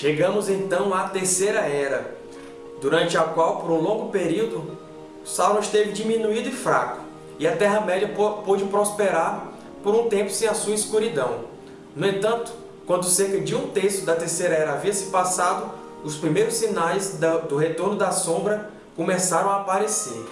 Chegamos então à Terceira Era, durante a qual, por um longo período, Sauron esteve diminuído e fraco, e a Terra-média pôde prosperar por um tempo sem a sua escuridão. No entanto, quando cerca de um terço da Terceira Era havia se passado, os primeiros sinais do retorno da sombra começaram a aparecer.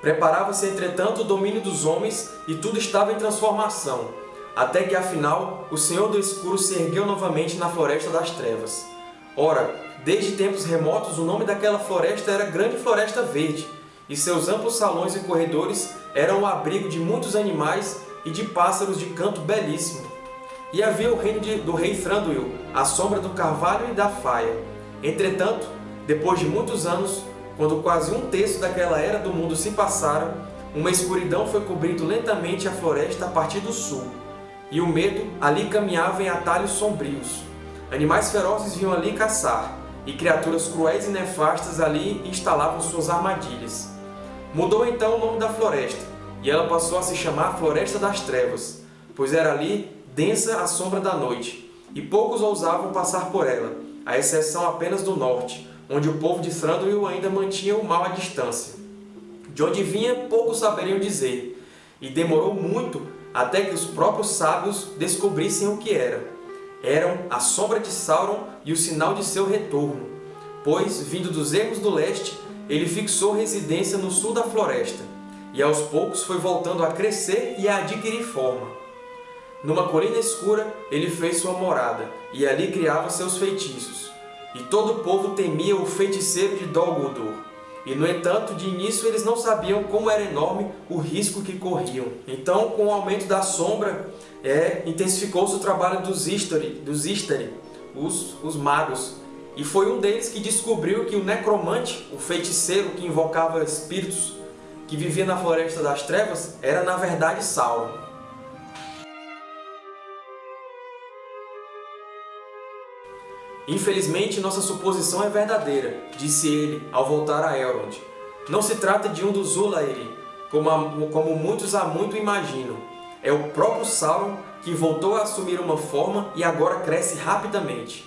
Preparava-se, entretanto, o domínio dos homens e tudo estava em transformação, até que, afinal, o Senhor do Escuro se ergueu novamente na Floresta das Trevas. Ora, desde tempos remotos, o nome daquela floresta era Grande Floresta Verde, e seus amplos salões e corredores eram o abrigo de muitos animais e de pássaros de canto belíssimo. E havia o reino de, do rei Thranduil, a sombra do carvalho e da faia. Entretanto, depois de muitos anos, quando quase um terço daquela era do mundo se passara, uma escuridão foi cobrindo lentamente a floresta a partir do sul, e o medo ali caminhava em atalhos sombrios. Animais ferozes vinham ali caçar, e criaturas cruéis e nefastas ali instalavam suas armadilhas. Mudou então o nome da floresta, e ela passou a se chamar Floresta das Trevas, pois era ali densa a sombra da noite, e poucos ousavam passar por ela, à exceção apenas do norte, onde o povo de Thranduil ainda mantinha o mal à distância. De onde vinha, poucos saberiam dizer, e demorou muito até que os próprios sábios descobrissem o que era. Eram a sombra de Sauron e o sinal de seu retorno, pois, vindo dos ermos do leste, ele fixou residência no sul da floresta, e aos poucos foi voltando a crescer e a adquirir forma. Numa colina escura, ele fez sua morada, e ali criava seus feitiços. E todo o povo temia o feiticeiro de Dol Guldur. E, no entanto, de início eles não sabiam como era enorme o risco que corriam. Então, com o aumento da sombra, é, intensificou-se o trabalho dos Istari, dos Istari os, os magos. E foi um deles que descobriu que o necromante, o feiticeiro que invocava espíritos que vivia na Floresta das Trevas, era na verdade Sauron. Infelizmente, nossa suposição é verdadeira, disse ele ao voltar a Elrond. Não se trata de um dos Ulairi, como, como muitos há muito imaginam. É o próprio Sauron que voltou a assumir uma forma e agora cresce rapidamente.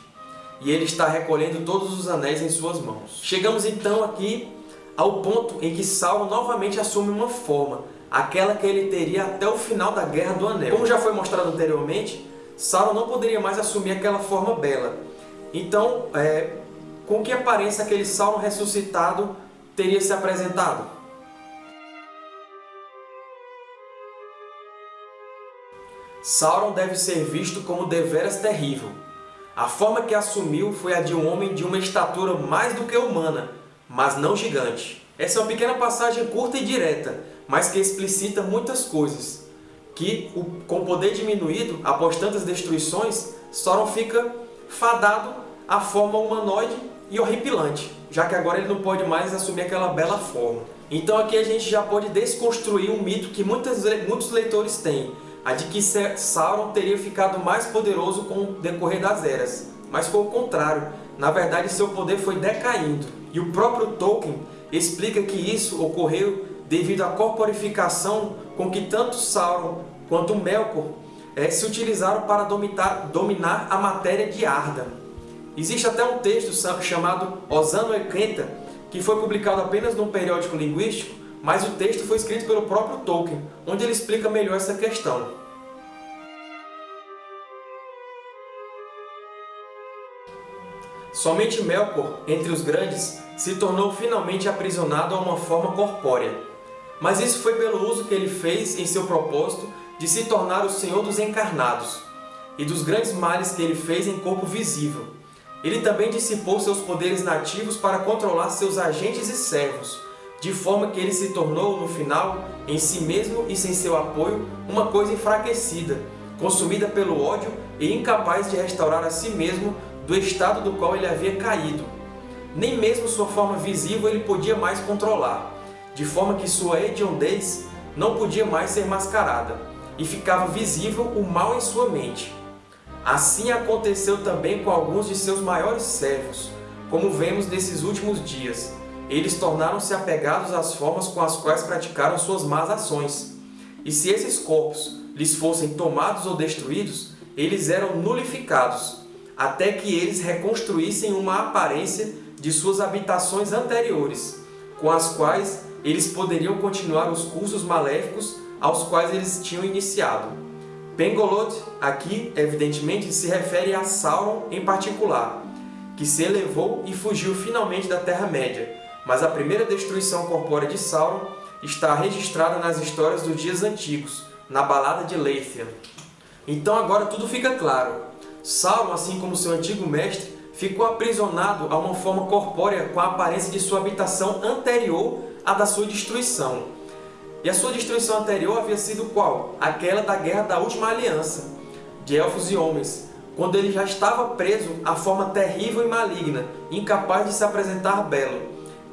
E ele está recolhendo todos os anéis em suas mãos. Chegamos então aqui ao ponto em que Sauron novamente assume uma forma, aquela que ele teria até o final da Guerra do Anel. Como já foi mostrado anteriormente, Sauron não poderia mais assumir aquela forma bela, então, é, com que aparência aquele Sauron ressuscitado teria se apresentado? Sauron deve ser visto como deveras terrível. A forma que assumiu foi a de um homem de uma estatura mais do que humana, mas não gigante. Essa é uma pequena passagem curta e direta, mas que explicita muitas coisas. Que, com poder diminuído, após tantas destruições, Sauron fica fadado à forma humanoide e horripilante, já que agora ele não pode mais assumir aquela bela forma. Então aqui a gente já pode desconstruir um mito que muitas, muitos leitores têm, a de que Sauron teria ficado mais poderoso com o decorrer das eras. Mas foi o contrário, na verdade seu poder foi decaindo. E o próprio Tolkien explica que isso ocorreu devido à corporificação com que tanto Sauron quanto Melkor é, se utilizaram para dominar a matéria de Arda. Existe até um texto chamado Osano Ekenta, que foi publicado apenas num periódico linguístico, mas o texto foi escrito pelo próprio Tolkien, onde ele explica melhor essa questão. Somente Melkor, entre os grandes, se tornou finalmente aprisionado a uma forma corpórea. Mas isso foi pelo uso que ele fez em seu propósito de se tornar o Senhor dos Encarnados, e dos grandes males que ele fez em corpo visível. Ele também dissipou seus poderes nativos para controlar seus agentes e servos, de forma que ele se tornou, no final, em si mesmo e sem seu apoio, uma coisa enfraquecida, consumida pelo ódio e incapaz de restaurar a si mesmo do estado do qual ele havia caído. Nem mesmo sua forma visível ele podia mais controlar, de forma que sua hediondez não podia mais ser mascarada e ficava visível o mal em sua mente. Assim aconteceu também com alguns de seus maiores servos, como vemos nesses últimos dias. Eles tornaram-se apegados às formas com as quais praticaram suas más ações. E se esses corpos lhes fossem tomados ou destruídos, eles eram nulificados, até que eles reconstruíssem uma aparência de suas habitações anteriores, com as quais eles poderiam continuar os cursos maléficos aos quais eles tinham iniciado. Pengolod, aqui, evidentemente, se refere a Sauron em particular, que se elevou e fugiu finalmente da Terra-média, mas a primeira destruição corpórea de Sauron está registrada nas histórias dos dias antigos, na Balada de Leithian. Então agora tudo fica claro. Sauron, assim como seu antigo mestre, ficou aprisionado a uma forma corpórea com a aparência de sua habitação anterior à da sua destruição. E a sua destruição anterior havia sido qual? Aquela da Guerra da Última Aliança, de Elfos e Homens, quando ele já estava preso à forma terrível e maligna, incapaz de se apresentar belo.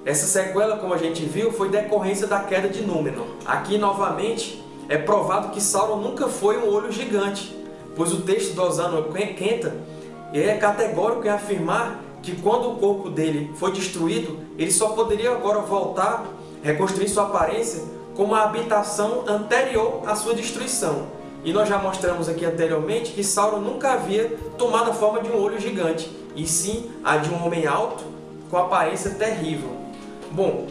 Essa sequela, como a gente viu, foi decorrência da queda de Númenor. Aqui, novamente, é provado que Sauron nunca foi um olho gigante, pois o texto do Osano Kenta é categórico em afirmar que quando o corpo dele foi destruído, ele só poderia agora voltar, reconstruir sua aparência como a habitação anterior à sua destruição. E nós já mostramos aqui anteriormente que Sauron nunca havia tomado a forma de um olho gigante, e sim a de um homem alto com aparência terrível. Bom,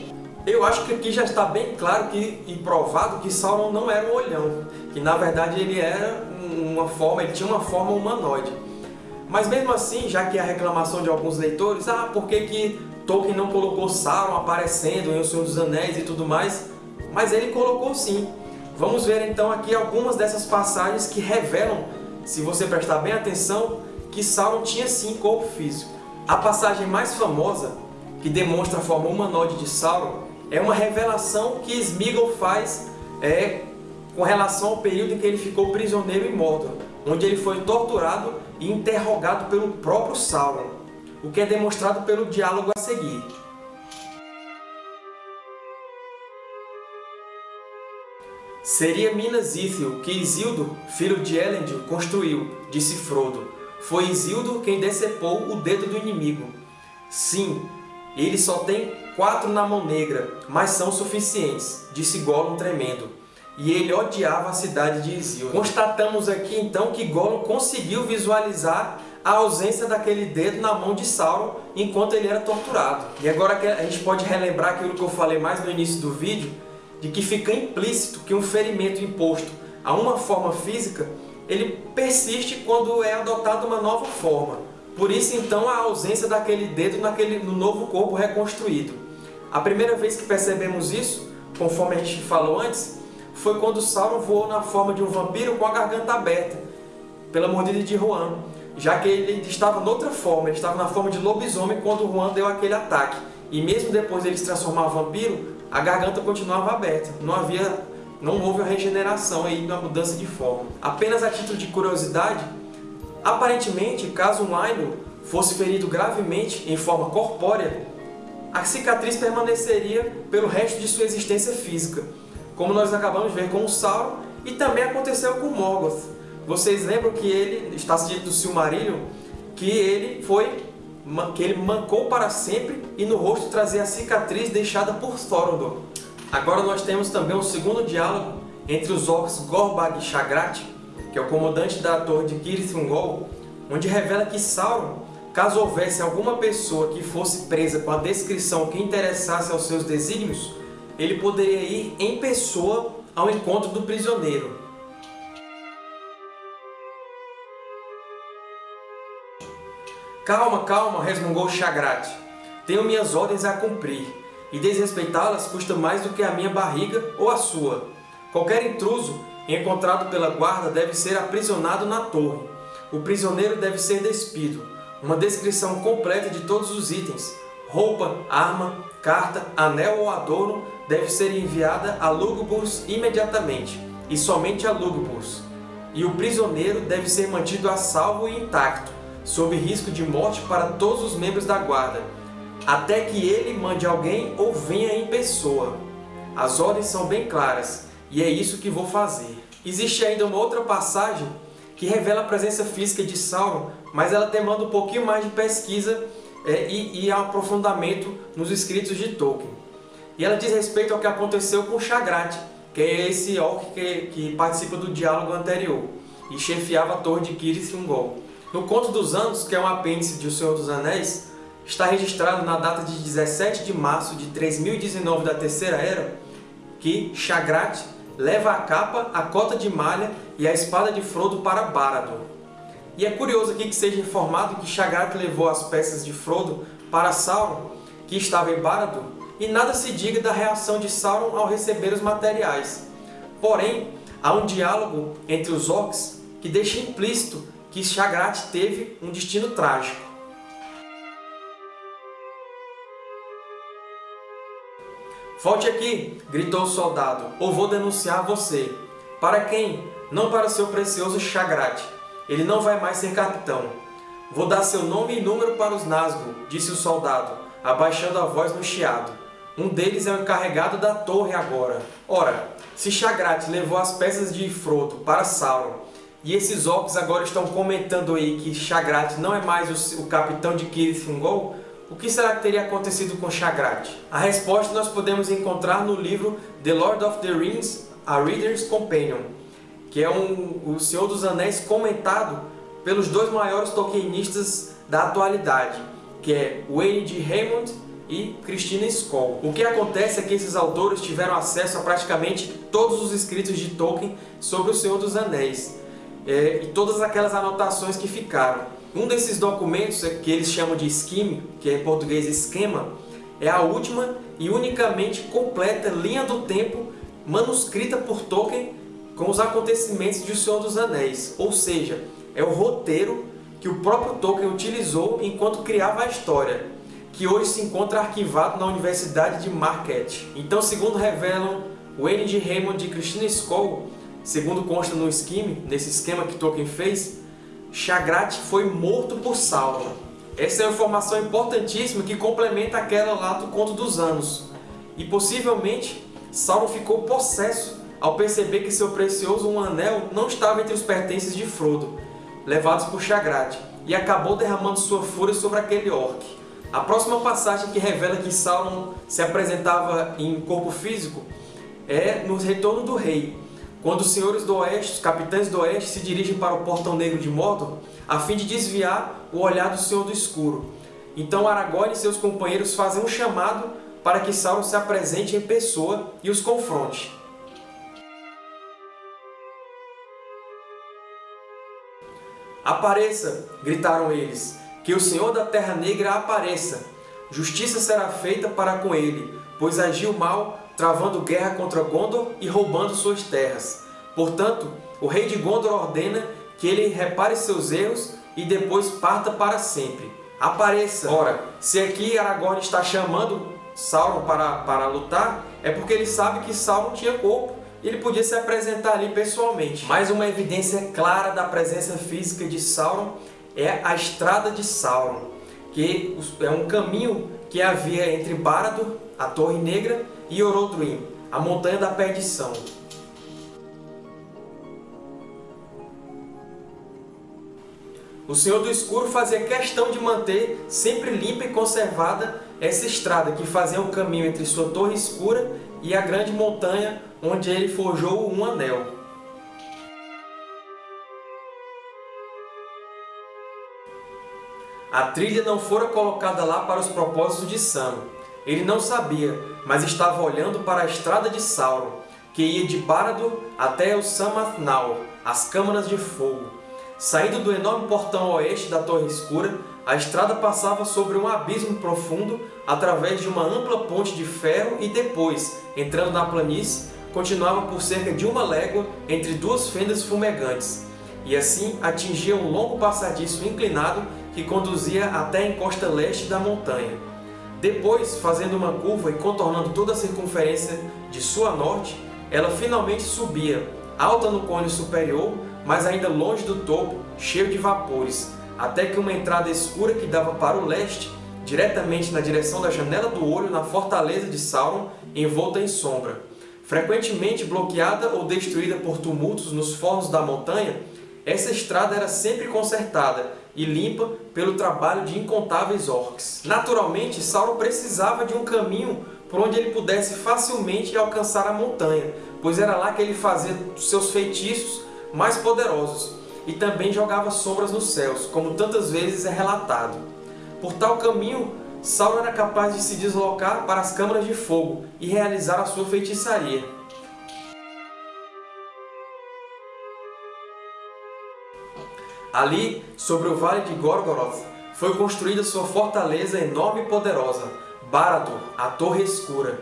eu acho que aqui já está bem claro que, e provado que Sauron não era um olhão, que na verdade ele era uma forma, ele tinha uma forma humanoide. Mas mesmo assim, já que a reclamação de alguns leitores, ah, por que, que Tolkien não colocou Sauron aparecendo em O Senhor dos Anéis e tudo mais? Mas ele colocou sim. Vamos ver então aqui algumas dessas passagens que revelam, se você prestar bem atenção, que Sauron tinha sim corpo físico. A passagem mais famosa, que demonstra a forma humanoide de Sauron, é uma revelação que Smeagol faz é, com relação ao período em que ele ficou prisioneiro em Mordor, onde ele foi torturado e interrogado pelo próprio Sauron, o que é demonstrado pelo diálogo a seguir. Seria Minas Ithil que Isildur, filho de Elendil, construiu, disse Frodo. Foi Isildur quem decepou o dedo do inimigo. Sim, ele só tem quatro na mão negra, mas são suficientes, disse Gollum tremendo. E ele odiava a cidade de Isildur. Constatamos aqui então que Gollum conseguiu visualizar a ausência daquele dedo na mão de Sauron enquanto ele era torturado. E agora a gente pode relembrar aquilo que eu falei mais no início do vídeo, de que fica implícito que um ferimento imposto a uma forma física, ele persiste quando é adotada uma nova forma. Por isso, então, a ausência daquele dedo naquele, no novo corpo reconstruído. A primeira vez que percebemos isso, conforme a gente falou antes, foi quando Sauron voou na forma de um vampiro com a garganta aberta, pela mordida de Juan, já que ele estava noutra forma, ele estava na forma de lobisomem quando Juan deu aquele ataque. E mesmo depois de ele se transformar em vampiro, a garganta continuava aberta, não havia, não houve a regeneração aí na mudança de forma. Apenas a título de curiosidade, Aparentemente, caso um Ainur fosse ferido gravemente em forma corpórea, a cicatriz permaneceria pelo resto de sua existência física, como nós acabamos de ver com o Sauron e também aconteceu com Morgoth. Vocês lembram que ele, está dito do Silmarillion, que ele foi que ele mancou para sempre e no rosto trazia a cicatriz deixada por Thorodor. Agora nós temos também um segundo diálogo entre os orcs Gorbag e Shagrat, que é o comandante da torre de Kirith Ungol, onde revela que Sauron, caso houvesse alguma pessoa que fosse presa com a descrição que interessasse aos seus desígnios, ele poderia ir em pessoa ao encontro do prisioneiro. Calma, calma, resmungou Shagrat. Tenho minhas ordens a cumprir, e desrespeitá-las custa mais do que a minha barriga ou a sua. Qualquer intruso encontrado pela guarda deve ser aprisionado na torre. O prisioneiro deve ser despido. Uma descrição completa de todos os itens, roupa, arma, carta, anel ou adorno deve ser enviada a Lugubus imediatamente, e somente a Lugubus. E o prisioneiro deve ser mantido a salvo e intacto, sob risco de morte para todos os membros da guarda, até que ele mande alguém ou venha em pessoa. As ordens são bem claras, e é isso que vou fazer. Existe ainda uma outra passagem que revela a presença física de Sauron, mas ela demanda um pouquinho mais de pesquisa é, e, e, aprofundamento nos escritos de Tolkien. E ela diz respeito ao que aconteceu com Shagrat, que é esse orc que, que participa do diálogo anterior, e chefiava a torre de Kirith Ungol. No Conto dos Anos, que é um apêndice de O Senhor dos Anéis, está registrado na data de 17 de março de 3019 da Terceira Era que Shagrat leva a capa, a cota de malha e a espada de Frodo para Barad-dûr. E é curioso aqui que seja informado que Shagrat levou as peças de Frodo para Sauron, que estava em Barad-dûr, e nada se diga da reação de Sauron ao receber os materiais. Porém, há um diálogo entre os orcs que deixa implícito que Shagrat teve um destino trágico. Volte aqui, gritou o soldado, ou vou denunciar você. Para quem? Não para seu precioso Shagrat. Ele não vai mais ser capitão. Vou dar seu nome e número para os Nazgûl, disse o soldado, abaixando a voz no chiado. Um deles é o encarregado da torre agora. Ora, se Shagrat levou as peças de Frodo para Sauron, e esses orcs agora estão comentando aí que Shagrat não é mais o, capitão de Kirith Ungol, o que será que teria acontecido com Shagrat? A resposta nós podemos encontrar no livro The Lord of the Rings, A Reader's Companion, que é um, o Senhor dos Anéis comentado pelos dois maiores Tolkienistas da atualidade, que é Wayne de Raymond e Christina Skoll. O que acontece é que esses autores tiveram acesso a praticamente todos os escritos de Tolkien sobre o Senhor dos Anéis, é, e todas aquelas anotações que ficaram. Um desses documentos, é que eles chamam de scheme, que é em português esquema, é a última e unicamente completa linha do tempo manuscrita por Tolkien com os acontecimentos de O Senhor dos Anéis, ou seja, é o roteiro que o próprio Tolkien utilizou enquanto criava a história, que hoje se encontra arquivado na Universidade de Marquette. Então, segundo revelam Wayne de Raymond e Christina Skoll, segundo consta no scheme, nesse esquema que Tolkien fez, Shagrat foi morto por Sauron. Essa é uma informação importantíssima que complementa aquela lá do Conto dos Anos. E possivelmente Sauron ficou possesso ao perceber que seu precioso um anel não estava entre os pertences de Frodo, levados por Shagrat, e acabou derramando sua fúria sobre aquele orc. A próxima passagem que revela que Sauron se apresentava em corpo físico é no Retorno do Rei, quando os senhores do Oeste, os capitães do Oeste, se dirigem para o Portão Negro de Mordor, a fim de desviar o olhar do Senhor do Escuro. Então Aragorn e seus companheiros fazem um chamado para que Sauron se apresente em pessoa e os confronte. Apareça! gritaram eles. Que o Senhor da Terra Negra apareça! Justiça será feita para com ele, pois agiu mal travando guerra contra Gondor e roubando suas terras. Portanto, o rei de Gondor ordena que ele repare seus erros e depois parta para sempre. Apareça! Ora, se aqui Aragorn está chamando Sauron para, para lutar, é porque ele sabe que Sauron tinha corpo e ele podia se apresentar ali pessoalmente. Mais uma evidência clara da presença física de Sauron é a Estrada de Sauron, que é um caminho que havia entre Barad-dûr, a Torre Negra, e Orodruin, a Montanha da Perdição. O Senhor do Escuro fazia questão de manter sempre limpa e conservada essa estrada que fazia o caminho entre sua torre escura e a grande montanha onde ele forjou um anel. A trilha não fora colocada lá para os propósitos de Sam, ele não sabia, mas estava olhando para a estrada de Sauron, que ia de Barad-dûr até o Samathnaur, as Câmaras de Fogo. Saindo do enorme portão oeste da Torre Escura, a estrada passava sobre um abismo profundo através de uma ampla ponte de ferro e depois, entrando na planície, continuava por cerca de uma légua entre duas fendas fumegantes, e assim atingia um longo passadiço inclinado que conduzia até a encosta leste da montanha. Depois, fazendo uma curva e contornando toda a circunferência de sua norte, ela finalmente subia, alta no cone superior, mas ainda longe do topo, cheio de vapores, até que uma entrada escura que dava para o leste, diretamente na direção da Janela do Olho na fortaleza de Sauron, envolta em sombra. Frequentemente bloqueada ou destruída por tumultos nos fornos da montanha, essa estrada era sempre consertada e limpa pelo trabalho de incontáveis orcs. Naturalmente, Sauron precisava de um caminho por onde ele pudesse facilmente alcançar a montanha, pois era lá que ele fazia seus feitiços mais poderosos e também jogava sombras nos céus, como tantas vezes é relatado. Por tal caminho, Sauron era capaz de se deslocar para as câmaras de fogo e realizar a sua feitiçaria. Ali, sobre o vale de Gorgoroth, foi construída sua fortaleza enorme e poderosa, Barad-dûr, a Torre Escura.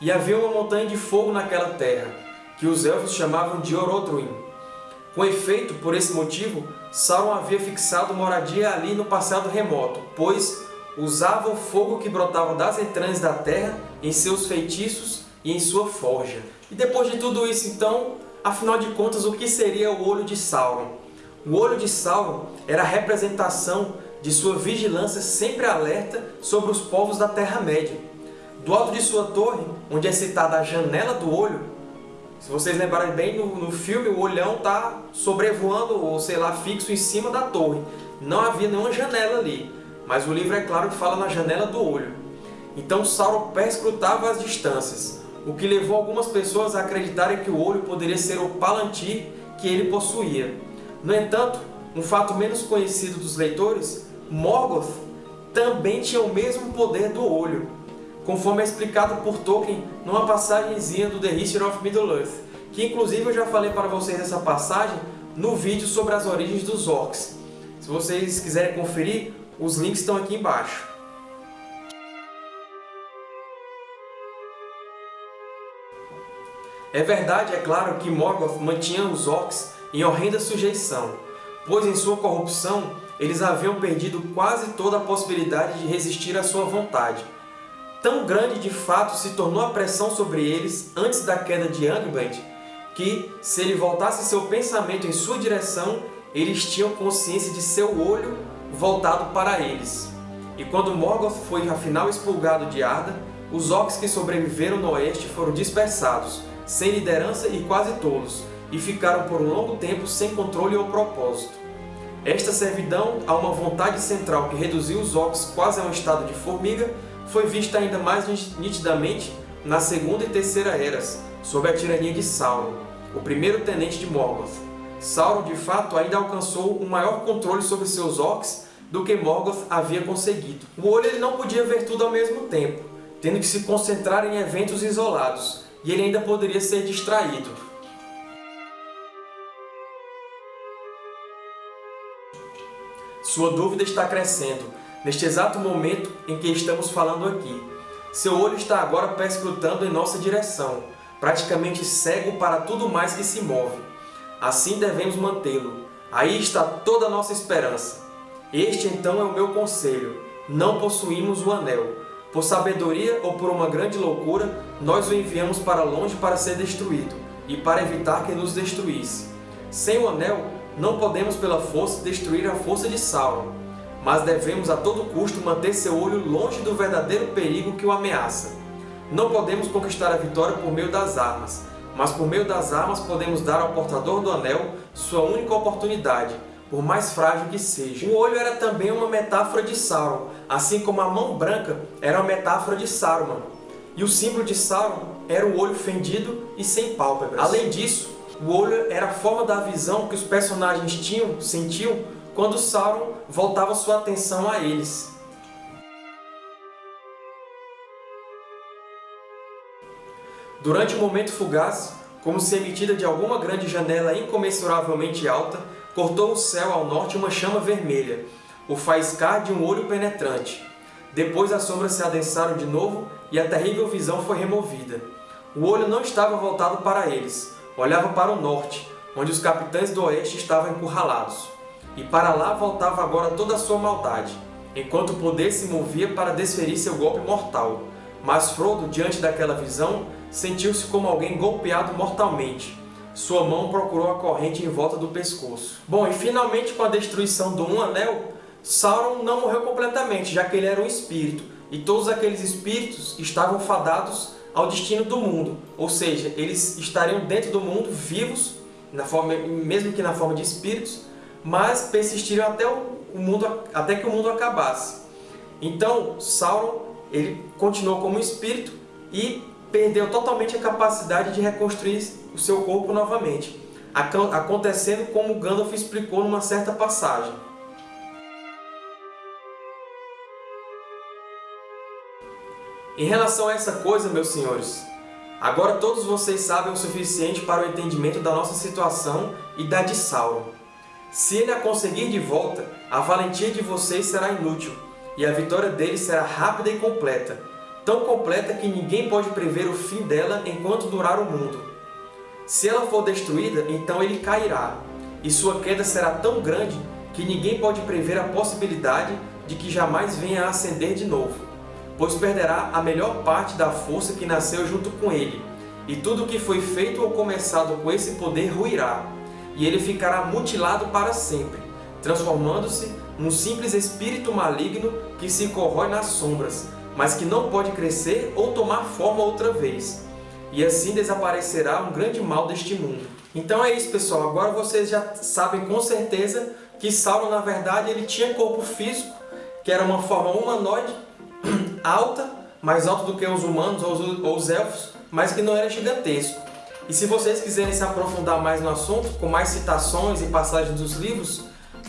E havia uma montanha de fogo naquela terra, que os Elfos chamavam de Orodruin. Com efeito, por esse motivo, Sauron havia fixado moradia ali no passado remoto, pois usava o fogo que brotava das entranhas da terra em seus feitiços e em sua forja. E depois de tudo isso, então, afinal de contas, o que seria o Olho de Sauron? O Olho de Sauron era a representação de sua vigilância sempre alerta sobre os povos da Terra-média. Do alto de sua torre, onde é citada a Janela do Olho, se vocês lembrarem bem, no, no filme o olhão está sobrevoando, ou sei lá, fixo em cima da torre. Não havia nenhuma janela ali, mas o livro é claro que fala na janela do olho. Então Sauron perscrutava as distâncias, o que levou algumas pessoas a acreditarem que o olho poderia ser o Palantir que ele possuía. No entanto, um fato menos conhecido dos leitores, Morgoth também tinha o mesmo poder do olho, conforme é explicado por Tolkien numa passagemzinha do The History of Middle-earth, que inclusive eu já falei para vocês essa passagem no vídeo sobre as origens dos Orcs. Se vocês quiserem conferir, os links estão aqui embaixo. É verdade, é claro, que Morgoth mantinha os Orcs em horrenda sujeição, pois em sua corrupção eles haviam perdido quase toda a possibilidade de resistir à sua vontade. Tão grande de fato se tornou a pressão sobre eles antes da queda de Angband, que, se ele voltasse seu pensamento em sua direção, eles tinham consciência de seu olho voltado para eles. E quando Morgoth foi afinal expulgado de Arda, os Orcs que sobreviveram no oeste foram dispersados, sem liderança e quase tolos, e ficaram por um longo tempo sem controle ou propósito. Esta servidão a uma vontade central que reduziu os Orcs quase a um estado de formiga foi vista ainda mais nitidamente na Segunda e Terceira Eras, sob a tirania de Sauron, o primeiro tenente de Morgoth. Sauron, de fato, ainda alcançou um maior controle sobre seus Orcs do que Morgoth havia conseguido. O olho ele não podia ver tudo ao mesmo tempo, tendo que se concentrar em eventos isolados, e ele ainda poderia ser distraído. Sua dúvida está crescendo, neste exato momento em que estamos falando aqui. Seu olho está agora perscrutando em nossa direção, praticamente cego para tudo mais que se move. Assim devemos mantê-lo. Aí está toda a nossa esperança. Este então é o meu conselho. Não possuímos o Anel. Por sabedoria ou por uma grande loucura, nós o enviamos para longe para ser destruído, e para evitar que nos destruísse. Sem o Anel, não podemos pela força destruir a força de Sauron, mas devemos a todo custo manter seu olho longe do verdadeiro perigo que o ameaça. Não podemos conquistar a vitória por meio das armas, mas por meio das armas podemos dar ao portador do anel sua única oportunidade, por mais frágil que seja. O olho era também uma metáfora de Sauron, assim como a mão branca era uma metáfora de Saruman. E o símbolo de Sauron era o olho fendido e sem pálpebras. Além disso, o olho era a forma da visão que os personagens tinham, sentiam, quando Sauron voltava sua atenção a eles. Durante um momento fugaz, como se emitida de alguma grande janela incomensuravelmente alta, cortou o céu ao norte uma chama vermelha, o faiscar de um olho penetrante. Depois as sombras se adensaram de novo e a terrível visão foi removida. O olho não estava voltado para eles, olhava para o norte, onde os capitães do oeste estavam encurralados. E para lá voltava agora toda a sua maldade, enquanto o poder se movia para desferir seu golpe mortal. Mas Frodo, diante daquela visão, sentiu-se como alguém golpeado mortalmente. Sua mão procurou a corrente em volta do pescoço. Bom, e finalmente com a destruição do Um Anel, Sauron não morreu completamente, já que ele era um espírito, e todos aqueles espíritos estavam fadados ao destino do mundo, ou seja, eles estariam dentro do mundo, vivos, na forma, mesmo que na forma de espíritos, mas persistiriam até, o mundo, até que o mundo acabasse. Então, Sauron ele continuou como espírito e perdeu totalmente a capacidade de reconstruir o seu corpo novamente, acontecendo como Gandalf explicou numa certa passagem. Em relação a essa coisa, meus senhores, agora todos vocês sabem o suficiente para o entendimento da nossa situação e da de Sauron. Se ele a conseguir de volta, a valentia de vocês será inútil, e a vitória dele será rápida e completa, tão completa que ninguém pode prever o fim dela enquanto durar o mundo. Se ela for destruída, então ele cairá, e sua queda será tão grande que ninguém pode prever a possibilidade de que jamais venha a ascender de novo pois perderá a melhor parte da força que nasceu junto com ele, e tudo o que foi feito ou começado com esse poder ruirá, e ele ficará mutilado para sempre, transformando-se num simples espírito maligno que se corrói nas sombras, mas que não pode crescer ou tomar forma outra vez. E assim desaparecerá um grande mal deste mundo. Então é isso, pessoal. Agora vocês já sabem com certeza que Sauron, na verdade, ele tinha corpo físico, que era uma forma humanoide, alta, mais alta do que os humanos ou os elfos, mas que não era gigantesco. E se vocês quiserem se aprofundar mais no assunto, com mais citações e passagens dos livros,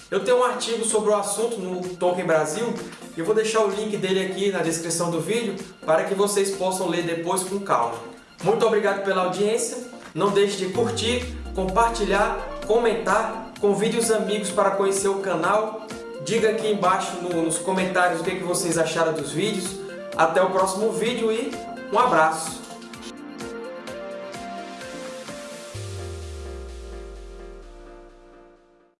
eu tenho um artigo sobre o assunto no Tolkien Brasil, e eu vou deixar o link dele aqui na descrição do vídeo, para que vocês possam ler depois com calma. Muito obrigado pela audiência, não deixe de curtir, compartilhar, comentar, convide os amigos para conhecer o canal Diga aqui embaixo no, nos comentários o que, que vocês acharam dos vídeos. Até o próximo vídeo e um abraço!